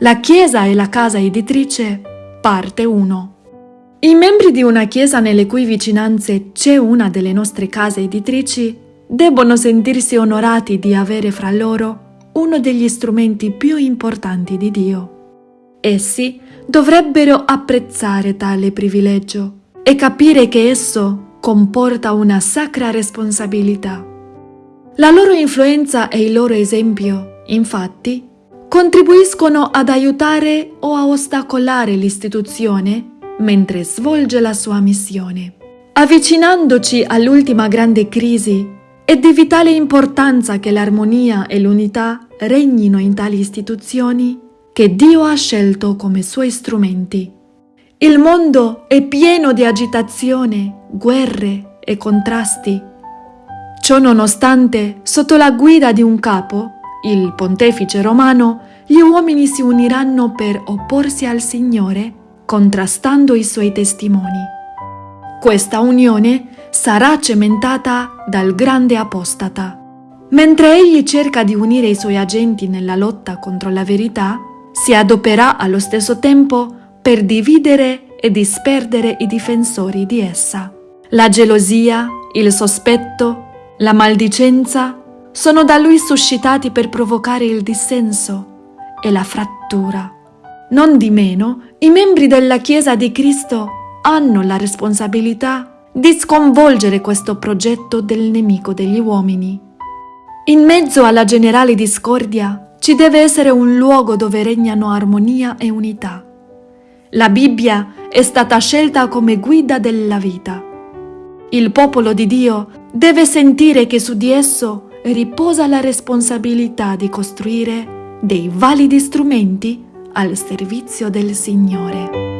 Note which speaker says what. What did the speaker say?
Speaker 1: La Chiesa e la casa editrice, parte 1. I membri di una Chiesa nelle cui vicinanze c'è una delle nostre case editrici debbono sentirsi onorati di avere fra loro uno degli strumenti più importanti di Dio. Essi dovrebbero apprezzare tale privilegio e capire che esso comporta una sacra responsabilità. La loro influenza e il loro esempio, infatti, contribuiscono ad aiutare o a ostacolare l'istituzione mentre svolge la sua missione. Avvicinandoci all'ultima grande crisi, è di vitale importanza che l'armonia e l'unità regnino in tali istituzioni che Dio ha scelto come suoi strumenti. Il mondo è pieno di agitazione, guerre e contrasti. Ciò nonostante, sotto la guida di un capo, il pontefice romano, gli uomini si uniranno per opporsi al Signore, contrastando i suoi testimoni. Questa unione sarà cementata dal grande apostata. Mentre egli cerca di unire i suoi agenti nella lotta contro la verità, si adoperà allo stesso tempo per dividere e disperdere i difensori di essa. La gelosia, il sospetto, la maldicenza sono da lui suscitati per provocare il dissenso e la frattura. Non di meno, i membri della Chiesa di Cristo hanno la responsabilità di sconvolgere questo progetto del nemico degli uomini. In mezzo alla generale discordia ci deve essere un luogo dove regnano armonia e unità. La Bibbia è stata scelta come guida della vita. Il popolo di Dio deve sentire che su di esso riposa la responsabilità di costruire dei validi strumenti al servizio del Signore.